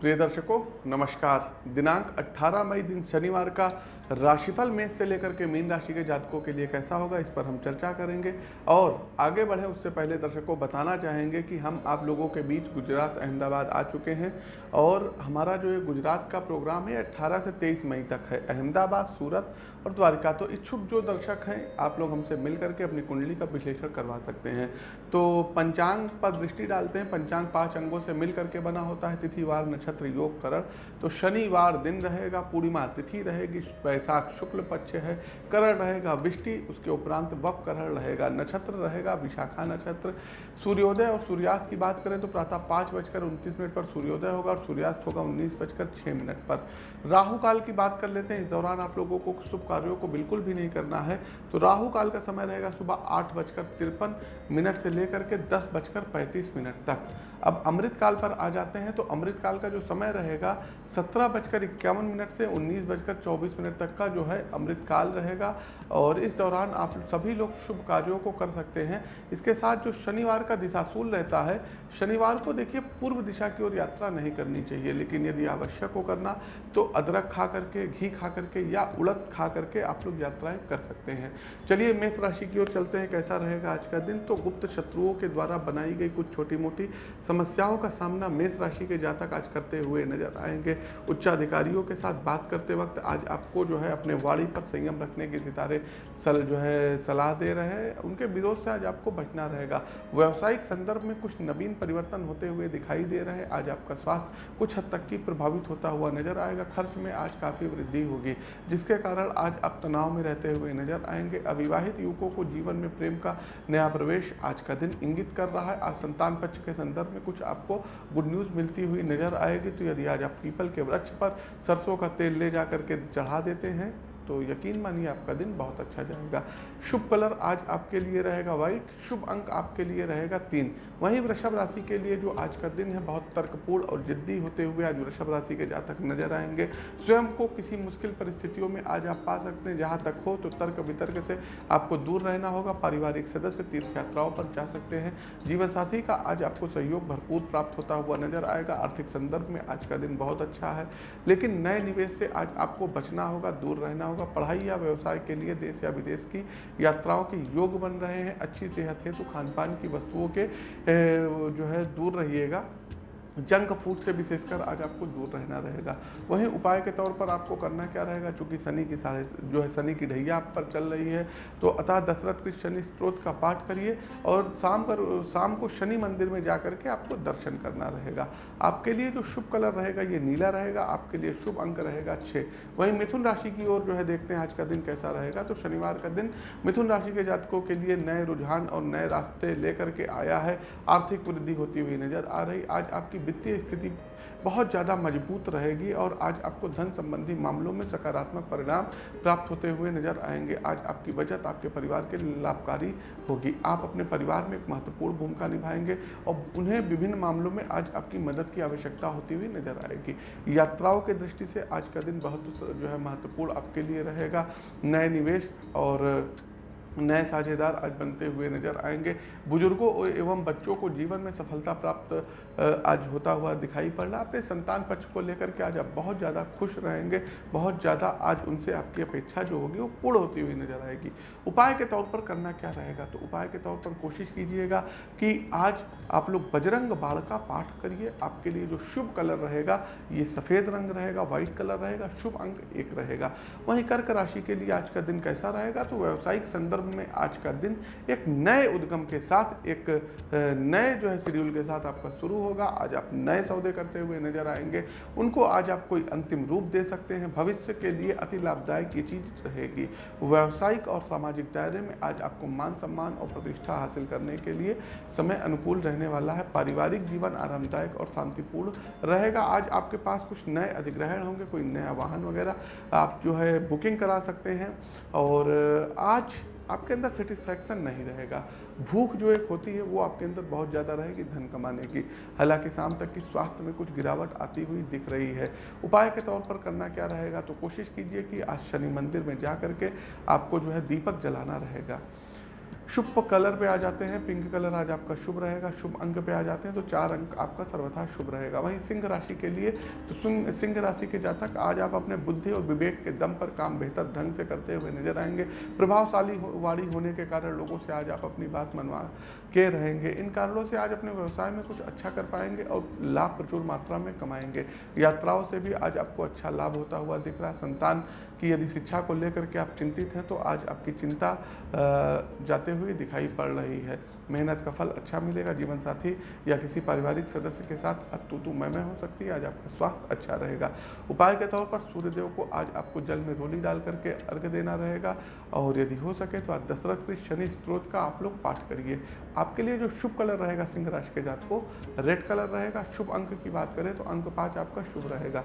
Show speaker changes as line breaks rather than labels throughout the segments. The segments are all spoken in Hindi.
प्रिय दर्शकों नमस्कार। दिनांक 18 मई दिन शनिवार का राशिफल मेष से लेकर के मीन राशि के जातकों के लिए कैसा होगा, इस पर हम चर्चा करेंगे। और आगे बढ़ें, उससे पहले दर्शकों बताना चाहेंगे कि हम आप लोगों के बीच गुजरात, अहमदाबाद आ चुके हैं। और हमारा जो ये गुजरात का प्रोग्राम है 18 से 23 मई तक है। अहमदाबाद, सूरत और द्वारिका तो इच्छुक जो दर्शक हैं, आप लोग हमसे मिल करके अपनी कुंडली का विश्लेषण करवा सकते हैं। तो पंचांग पर दृष्टि डालते हैं। पंचांग पाँच अंगों से मिल करके बना होता है। तिथिवार नक्षत्र योग करण। तो शनिवार दिन रहेगा, पूर्णिमा तिथि रहेगी वैशाख शुक्ल पक्ष है, करण रहेगा विष्टि उसके उपरांत वप करण रहेगा नक्षत्र रहेगा, विशाखा नक्षत्र। सूर्योदय और सूर्यास्त की बात करें तो प्रातः पाँच बजकर उनतीस मिनट पर सूर्योदय होगा और सूर्यास्त होगा उन्नीस बजकर छः मिनट पर। राहु काल की बात कर लेते हैं, इस दौरान आप लोगों को शुभ कार्यों को बिल्कुल भी नहीं करना है। तो राहु काल का समय रहेगा सुबह आठ बजकर तिरपन मिनट से लेकर के दस बजकर पैंतीस मिनट तक। अब अमृत काल पर आ जाते हैं तो अमृत काल का जो समय रहेगा, सत्रह बजकर इक्यावन मिनट से उन्नीस बजकर चौबीस मिनट तक का जो है अमृत काल रहेगा। और इस दौरान आप सभी लोग शुभ कार्यों को कर सकते हैं। इसके साथ जो शनिवार का दिशाशूल रहता है, शनिवार को देखिए पूर्व दिशा की ओर यात्रा नहीं करनी चाहिए, लेकिन यदि आवश्यक हो करना तो अदरक खा करके, घी खा करके या उड़द खा करके आप लोग यात्राएँ कर सकते हैं। चलिए मेष राशि की ओर चलते हैं, कैसा रहेगा आज का दिन? तो गुप्त शत्रुओं के द्वारा बनाई गई कुछ छोटी मोटी समस्याओं का सामना मेष राशि के जातक आज करते हुए नज़र आएँगे। उच्चाधिकारियों के साथ बात करते वक्त आज आपको जो है अपने वाणी पर संयम रखने के सितारे सल जो है सलाह दे रहे हैं। उनके विरोध से आज आपको बचना रहेगा। व्यावसायिक संदर्भ में कुछ नवीन परिवर्तन होते हुए दिखाई दे रहे हैं। आज आपका स्वास्थ्य कुछ हद तक की प्रभावित होता हुआ नज़र आएगा। खर्च में आज काफ़ी वृद्धि होगी, जिसके कारण आज आप तनाव में रहते हुए नज़र आएँगे। अविवाहित युवकों को जीवन में प्रेम का नया प्रवेश आज का दिन इंगित कर रहा है। आज संतान पक्ष के संदर्भ में कुछ आपको गुड न्यूज़ मिलती हुई नज़र आएगी तो यदि आज आप पीपल के वृक्ष पर सरसों का तेल ले जा करके चढ़ा देते हैं तो यकीन मानिए आपका दिन बहुत अच्छा जाएगा। शुभ कलर आज आपके लिए रहेगा व्हाइट, शुभ अंक आपके लिए रहेगा तीन। वहीं वृषभ राशि के लिए जो आज का दिन है बहुत तर्कपूर्ण और जिद्दी होते हुए आज वृषभ राशि के जातक नज़र आएँगे। स्वयं को किसी मुश्किल परिस्थितियों में आज आप पा सकते हैं। जहाँ तक हो तो तर्क वितर्क से आपको दूर रहना होगा। पारिवारिक सदस्य तीर्थ यात्राओं पर जा सकते हैं। जीवन साथी का आज आपको सहयोग भरपूर प्राप्त होता हुआ नज़र आएगा। आर्थिक संदर्भ में आज का दिन बहुत अच्छा है। लेकिन नए निवेश से आज आपको बचना होगा, दूर रहना पढ़ाई या व्यवसाय के लिए देश या विदेश की यात्राओं के योग बन रहे हैं, अच्छी सेहत है तो खान पान की वस्तुओं के जो है, दूर रहिएगा। जंक फ़ूड से विशेषकर आज आपको दूर रहना रहेगा। वहीं उपाय के तौर पर आपको करना क्या रहेगा? चूँकि शनि की साढ़े जो है, शनि की ढैया आप पर चल रही है तो अतः दशरथ के शनि स्त्रोत का पाठ करिए और शाम कर, शाम को शनि मंदिर में जा करके आपको दर्शन करना रहेगा। आपके लिए जो शुभ कलर रहेगा, ये नीला रहेगा, आपके लिए शुभ अंक रहेगा छः वहीं मिथुन राशि की ओर जो है, देखते हैं आज का दिन कैसा रहेगा। तो शनिवार का दिन मिथुन राशि के जातकों के लिए नए रुझान और नए रास्ते लेकर के आया है। आर्थिक वृद्धि होती हुई नज़र आ रही। आज आपकी वित्तीय स्थिति बहुत ज़्यादा मज़बूत रहेगी और आज आपको धन संबंधी मामलों में सकारात्मक परिणाम प्राप्त होते हुए नज़र आएँगे। आज आपकी बचत आपके परिवार के लिए लाभकारी होगी। आप अपने परिवार में एक महत्वपूर्ण भूमिका निभाएँगे और उन्हें विभिन्न मामलों में आज आपकी मदद की आवश्यकता होती हुई नज़र आएगी। यात्राओं के दृष्टि से आज का दिन बहुत जो है महत्वपूर्ण आपके लिए रहेगा। नए निवेश और नए साझेदार आज बनते हुए नज़र आएँगे। बुज़ुर्गों एवं बच्चों को जीवन में सफलता प्राप्त आज होता हुआ दिखाई पड़ रहा अपने संतान पक्ष को लेकर के आज आप बहुत ज़्यादा खुश रहेंगे, बहुत ज़्यादा आज उनसे आपकी अपेक्षा जो होगी वो पूर्ण होती हुई नज़र आएगी। उपाय के तौर पर करना क्या रहेगा? तो उपाय के तौर पर कोशिश कीजिएगा कि आज आप लोग बजरंग बाढ़ का पाठ करिए। आपके लिए जो शुभ कलर रहेगा, ये सफ़ेद रंग रहेगा, व्हाइट कलर रहेगा, शुभ अंक एक रहेगा। वहीं कर्क राशि के लिए आज का दिन कैसा रहेगा? तो व्यावसायिक संदर्भ संदर्भ में आज का दिन एक नए उद्गम के साथ, एक नए जो है शेड्यूल के साथ आपका शुरू होगा। आज आप नए सौदे करते हुए नज़र आएँगे। उनको आज आप कोई अंतिम रूप दे सकते हैं। भविष्य के लिए अति लाभदायक ये चीज़ रहेगी। व्यावसायिक और सामाजिक दायरे में आज आपको मान सम्मान और प्रतिष्ठा हासिल करने के लिए समय अनुकूल रहने वाला है। पारिवारिक जीवन आरामदायक और शांतिपूर्ण रहेगा। आज आपके पास कुछ नए अधिग्रहण होंगे, कोई नया वाहन वगैरह आप जो है बुकिंग करा सकते हैं। और आज आपके अंदर सेटिस्फैक्शन नहीं रहेगा। भूख जो एक होती है, वो आपके अंदर बहुत ज़्यादा रहेगी धन कमाने की। हालाँकि शाम तक की स्वास्थ्य में कुछ गिरावट आती हुई दिख रही है। उपाय के तौर पर करना क्या रहेगा? तो कोशिश कीजिए कि आज शनि मंदिर में जा करके आपको जो है दीपक जलाना रहेगा। शुभ कलर पे आ जाते हैं पिंक कलर आज आपका शुभ रहेगा शुभ अंक पे आ जाते हैं तो चार अंक आपका सर्वथा शुभ रहेगा। वहीं सिंह राशि के लिए तो सिंह राशि के जातक आज आप अपने बुद्धि और विवेक के दम पर काम बेहतर ढंग से करते हुए नज़र आएँगे। प्रभावशाली हो, वाड़ी होने के कारण लोगों से आज आप अपनी बात मनवा के रहेंगे। इन कारणों से आज अपने व्यवसाय में कुछ अच्छा कर पाएँगे और लाभ प्रचुर मात्रा में कमाएँगे। यात्राओं से भी आज आपको अच्छा लाभ होता हुआ दिख रहा है। संतान की यदि शिक्षा को लेकर के आप चिंतित हैं तो आज आपकी चिंता जाते हुए दिखाई पड़ रही है। मेहनत का फल अच्छा मिलेगा जीवन साथी या किसी पारिवारिक सदस्य के साथ, अब तू मैं मैं हो सकती है आज आपका स्वास्थ्य अच्छा रहेगा। उपाय के तौर पर सूर्यदेव को आज आपको जल में रोली डाल करके अर्घ देना रहेगा और यदि हो सके तो आज दशरथ कृष्ण शनि स्त्रोत का आप लोग पाठ करिए। आपके लिए जो शुभ कलर रहेगा सिंह राशि के जात को, रेड कलर रहेगा, शुभ अंक की बात करें तो अंक पाँच आपका शुभ रहेगा।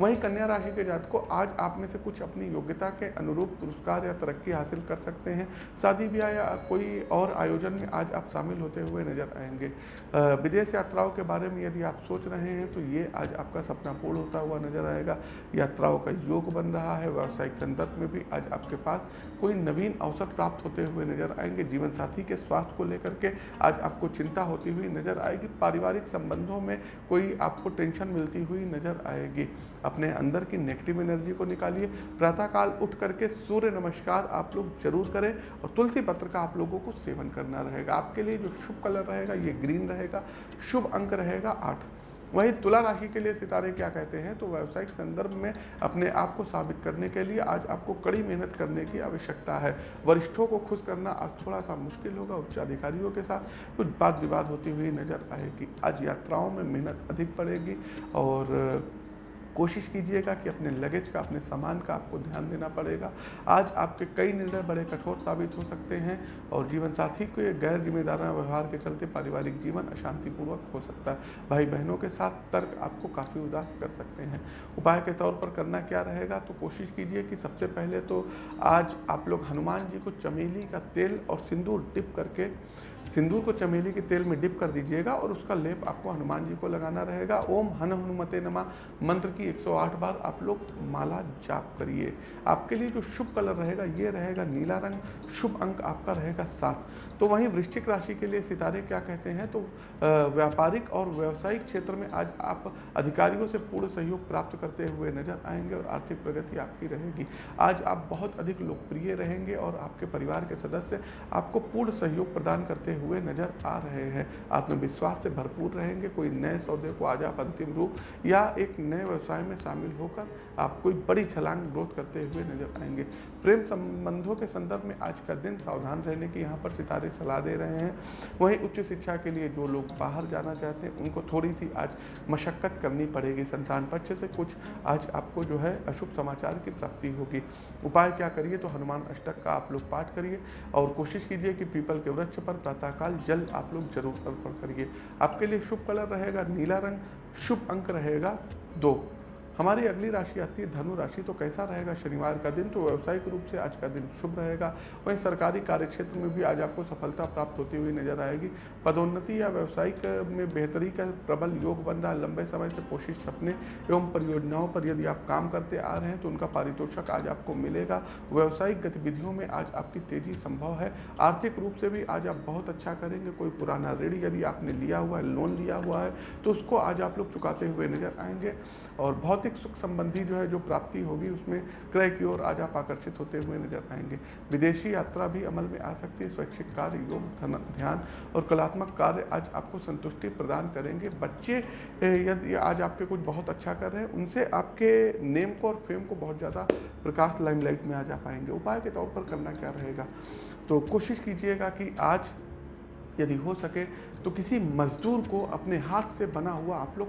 वहीं कन्या राशि के जात को, आज आप में से कुछ अपनी योग्यता के अनुरूप पुरस्कार या तरक्की हासिल कर सकते हैं। शादी ब्याह या कोई और आयोजन में आप शामिल होते हुए नज़र आएँगे। विदेश यात्राओं के बारे में यदि आप सोच रहे हैं तो ये आज आपका सपना पूर्ण होता हुआ नज़र आएगा। यात्राओं का योग बन रहा है, व्यावसायिक संदर्भ में भी आज आपके पास कोई नवीन अवसर प्राप्त होते हुए नज़र आएँगे। जीवन साथी के स्वास्थ्य को लेकर के आज आपको चिंता होती हुई नज़र आएगी। पारिवारिक संबंधों में कोई आपको टेंशन मिलती हुई नज़र आएगी। अपने अंदर की नेगेटिव एनर्जी को निकालिए। प्रातःकाल उठ करके सूर्य नमस्कार आप लोग ज़रूर करें और तुलसी पत्र का आप लोगों को सेवन करना रहेगा। आपके लिए जो शुभ कलर रहेगा, ये ग्रीन रहेगा, शुभ अंक रहेगा आठ। वहीं तुला राशि के लिए सितारे क्या कहते हैं? तो व्यावसायिक संदर्भ में अपने आप को साबित करने के लिए आज आपको कड़ी मेहनत करने की आवश्यकता है। वरिष्ठों को खुश करना आज थोड़ा सा मुश्किल होगा, उच्च अधिकारियों के साथ कुछ बात विवाद होती हुई नज़र आएगी। आज यात्राओं में मेहनत अधिक पड़ेगी और कोशिश कीजिएगा कि अपने लगेज का, अपने सामान का आपको ध्यान देना पड़ेगा। आज आपके कई निर्णय बड़े कठोर साबित हो सकते हैं और जीवन साथी को गैर जिम्मेदार व्यवहार के चलते पारिवारिक जीवन अशांतिपूर्वक हो सकता है। भाई बहनों के साथ तर्क आपको काफ़ी उदास कर सकते हैं। उपाय के तौर पर करना क्या रहेगा? तो कोशिश कीजिए कि सबसे पहले तो आज आप लोग हनुमान जी को चमेली का तेल और सिंदूर टिप करके सिंदूर को चमेली के तेल में डिप कर दीजिएगा और उसका लेप आपको हनुमान जी को लगाना रहेगा। ओम हन हनुमते नमा। मंत्र की 108 बार आप लोग माला जाप करिए। आपके लिए जो शुभ कलर रहेगा, ये रहेगा नीला रंग। शुभ अंक आपका रहेगा सात। तो वहीं वृश्चिक राशि के लिए सितारे क्या कहते हैं? तो व्यापारिक और व्यावसायिक क्षेत्र में आज आप अधिकारियों से पूर्ण सहयोग प्राप्त करते हुए नज़र आएँगे और आर्थिक प्रगति आपकी रहेगी। आज आप बहुत अधिक लोकप्रिय रहेंगे और आपके परिवार के सदस्य आपको पूर्ण सहयोग प्रदान करते हुए नज़र आ रहे हैं। आत्मविश्वास से भरपूर रहेंगे। कोई नए सौदे को आज आप अंतिम रूप या एक नए व्यवसाय में शामिल होकर आप कोई बड़ी छलांग ग्रोथ करते हुए नज़र आएँगे। प्रेम संबंधों के संदर्भ में आज का दिन सावधान रहने की यहाँ पर सितारे सलाह दे रहे हैं। वहीं उच्च शिक्षा के लिए जो लोग बाहर जाना चाहते हैं, उनको थोड़ी सी आज मशक्क़त करनी पड़ेगी। संतान पक्ष से कुछ आज आपको जो है अशुभ समाचार की प्राप्ति होगी। उपाय क्या करिए तो हनुमान अष्टक का आप लोग पाठ करिए और कोशिश कीजिए कि पीपल के वृक्ष पर प्रातःकाल जल आप लोग ज़रूर अर्पण करिए। आपके लिए शुभ कलर रहेगा, नीला रंग, शुभ अंक रहेगा दो। हमारी अगली राशि आती है धनु राशि तो कैसा रहेगा? शनिवार का दिन तो व्यावसायिक रूप से आज का दिन शुभ रहेगा। वहीं सरकारी कार्य क्षेत्र में भी आज आपको सफलता प्राप्त होती हुई नज़र आएगी। पदोन्नति या व्यवसायिक में बेहतरी का प्रबल योग बन रहा है। लंबे समय से कोशिश सपने एवं परियोजनाओं पर यदि आप काम करते आ रहे हैं तो उनका पारितोषक आज आपको मिलेगा। व्यावसायिक गतिविधियों में आज आपकी तेज़ी संभव है। आर्थिक रूप से भी आज आप बहुत अच्छा करेंगे। कोई पुराना ऋण यदि आपने लिया हुआ है, लोन लिया हुआ है तो उसको आज आप लोग चुकाते हुए नज़र आएँगे। और भौतिक भौतिक सुख संबंधी जो है, जो प्राप्ति होगी, उसमें क्रय की ओर आज आप आकर्षित होते हुए नज़र आएँगे। विदेशी यात्रा भी अमल में आ सकती है। स्वैच्छिक कार्य, योग ध्यान और कलात्मक कार्य आज आपको संतुष्टि प्रदान करेंगे। बच्चे यदि आज आपके कुछ बहुत अच्छा कर रहे हैं, उनसे आपके नेम को और फेम को बहुत ज़्यादा प्रकाश लाइमलाइट में आ जा पाएँगे। उपाय के तौर पर करना क्या रहेगा? तो कोशिश कीजिएगा कि आज यदि हो सके तो किसी मजदूर को अपने हाथ से बना हुआ आप लोग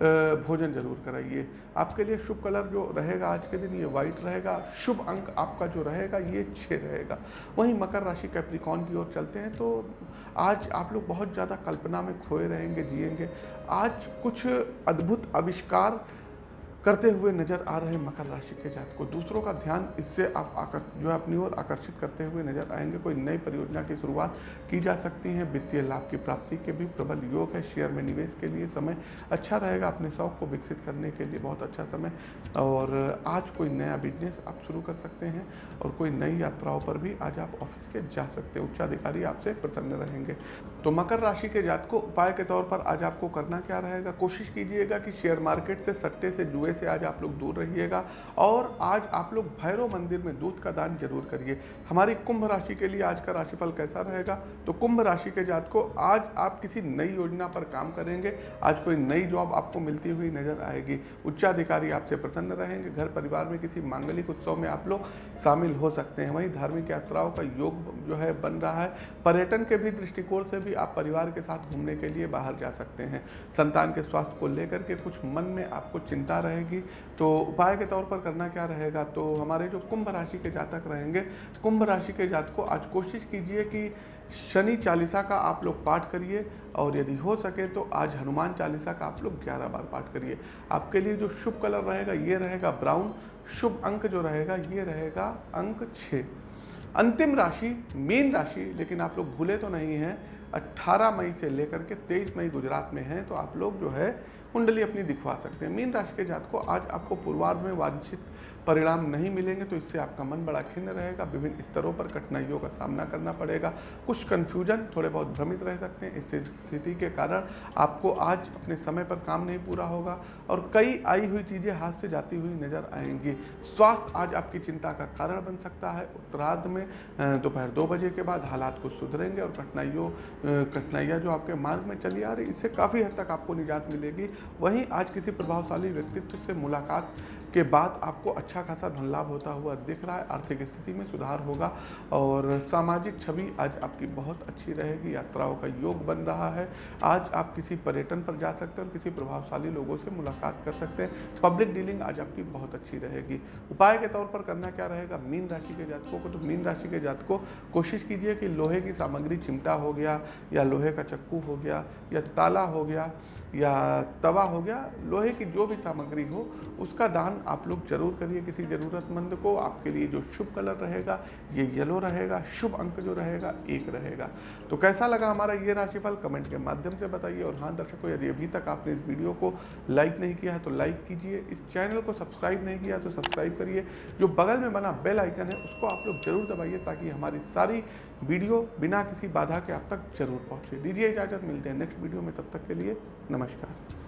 भोजन ज़रूर कराइए। आपके लिए शुभ कलर जो रहेगा आज के दिन, ये वाइट रहेगा। शुभ अंक आपका जो रहेगा, ये छः रहेगा। वहीं मकर राशि कैप्रिकॉन की ओर चलते हैं तो आज आप लोग बहुत ज़्यादा कल्पना में खोए रहेंगे, जिएँगे। आज कुछ अद्भुत आविष्कार करते हुए नज़र आ रहे मकर राशि के जात को। दूसरों का ध्यान इससे आप आकर्षित जो है अपनी ओर आकर्षित करते हुए नज़र आएँगे। कोई नई परियोजना की शुरुआत की जा सकती है। वित्तीय लाभ की प्राप्ति के भी प्रबल योग है। शेयर में निवेश के लिए समय अच्छा रहेगा। अपने शौक को विकसित करने के लिए बहुत अच्छा समय। और आज कोई नया बिज़नेस आप शुरू कर सकते हैं और कोई नई यात्राओं पर भी आज आप ऑफ़िस के जा सकते हैं। उच्चाधिकारी आपसे प्रसन्न रहेंगे। तो मकर राशि के जात को उपाय के तौर पर आज आपको करना क्या रहेगा? कोशिश कीजिएगा कि शेयर मार्केट से सट्टे से जुए से आज आप लोग दूर रहिएगा और आज आप लोग भैरव मंदिर में दूध का दान ज़रूर करिए। हमारी कुंभ राशि के लिए आज का राशिफल कैसा रहेगा? तो कुंभ राशि के जात को आज आप किसी नई योजना पर काम करेंगे। आज कोई नई जॉब आपको मिलती हुई नज़र आएगी। उच्चाधिकारी आपसे प्रसन्न रहेंगे। घर परिवार में किसी मांगलिक उत्सव में आप लोग शामिल हो सकते हैं। वहीं धार्मिक यात्राओं का योग जो है, बन रहा है। पर्यटन के भी दृष्टिकोण से भी आप परिवार के साथ घूमने के लिए बाहर जा सकते हैं। संतान के स्वास्थ्य को लेकर के कुछ मन में आपको चिंता रहेगी तो उपाय के तौर पर करना क्या रहेगा? तो हमारे जो कुंभ राशि के जातक रहेंगे, कुंभ राशि के जातक, आज कोशिश कीजिए कि शनि चालीसा का आप लोग पाठ करिए और यदि हो सके तो आज हनुमान चालीसा का आप लोग 11 बार पाठ करिए। आपके लिए जो शुभ कलर रहेगा, ये रहेगा ब्राउन, शुभ अंक जो रहेगा, ये रहेगा अंक छः। अंतिम राशि, मीन राशि, लेकिन आप लोग भूले तो नहीं हैं 18 मई से लेकर के 23 मई गुजरात में हैं तो आप लोग जो है कुंडली अपनी दिखवा सकते हैं। मीन राशि के जात को आज आपको पूर्वार्ध में वांछित परिणाम नहीं मिलेंगे तो इससे आपका मन बड़ा खिन्न रहेगा। विभिन्न स्तरों पर कठिनाइयों का सामना करना पड़ेगा। कुछ कन्फ्यूज़न थोड़े बहुत भ्रमित रह सकते हैं। इस स्थिति के कारण आपको आज अपने समय पर काम नहीं पूरा होगा और कई आई हुई चीज़ें हाथ से जाती हुई नज़र आएँगी। स्वास्थ्य आज आपकी चिंता का कारण बन सकता है। उत्तरार्ध में दोपहर दो बजे के बाद हालात कुछ सुधरेंगे और कठिनाइयों कठिनाइयाँ जो आपके मार्ग में चली आ रही, इससे काफ़ी हद तक आपको निजात मिलेगी। वहीं आज किसी प्रभावशाली व्यक्तित्व से मुलाकात के बाद आपको अच्छा खासा धन लाभ होता हुआ दिख रहा है, आर्थिक स्थिति में सुधार होगा और सामाजिक छवि आज आपकी बहुत अच्छी रहेगी, यात्राओं का योग बन रहा है। आज आप किसी पर्यटन पर जा सकते हैं और किसी प्रभावशाली लोगों से मुलाकात कर सकते हैं। पब्लिक डीलिंग आज आपकी बहुत अच्छी रहेगी। उपाय के तौर पर करना क्या रहेगा? मीन राशि के जातकों को तो मीन राशि के जातकों, कोशिश कीजिए कि लोहे की सामग्री चिमटा हो गया या लोहे का चक्कू हो गया या ताला हो गया या तवा हो गया, लोहे की जो भी सामग्री हो, उसका दान आप लोग ज़रूर करिए किसी ज़रूरतमंद को। आपके लिए जो शुभ कलर रहेगा, ये येलो रहेगा, शुभ अंक जो रहेगा, एक रहेगा। तो कैसा लगा हमारा ये राशिफल? कमेंट के माध्यम से बताइए। और हाँ दर्शकों, यदि अभी तक आपने इस वीडियो को लाइक नहीं किया है तो लाइक कीजिए। इस चैनल को सब्सक्राइब नहीं किया तो सब्सक्राइब करिए। जो बगल में बना बेल आइकन है, उसको आप लोग ज़रूर दबाइए, ताकि हमारी सारी वीडियो बिना किसी बाधा के आप तक ज़रूर पहुँचे। दीजिए इजाज़त, मिलते हैं नेक्स्ट वीडियो में, तब तक के लिए नमस्कार।